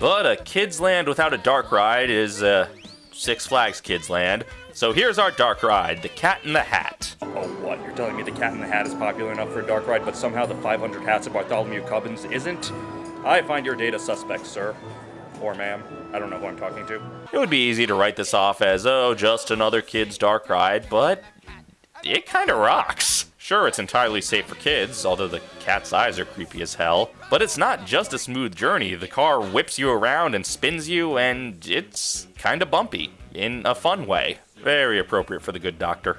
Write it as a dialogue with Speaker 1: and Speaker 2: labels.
Speaker 1: But a Kids Land without a dark ride is uh, Six Flags Kids Land. So here's our dark ride, the Cat in the Hat.
Speaker 2: Oh, what? You're telling me the Cat in the Hat is popular enough for a dark ride, but somehow the 500 Hats of Bartholomew Cubbins isn't? I find your data suspect, sir. Or ma'am. I don't know who I'm talking to.
Speaker 1: It would be easy to write this off as, oh, just another kid's dark ride, but it kind of rocks. Sure, it's entirely safe for kids, although the cat's eyes are creepy as hell. But it's not just a smooth journey. The car whips you around and spins you, and it's kind of bumpy in a fun way. Very appropriate for the good doctor.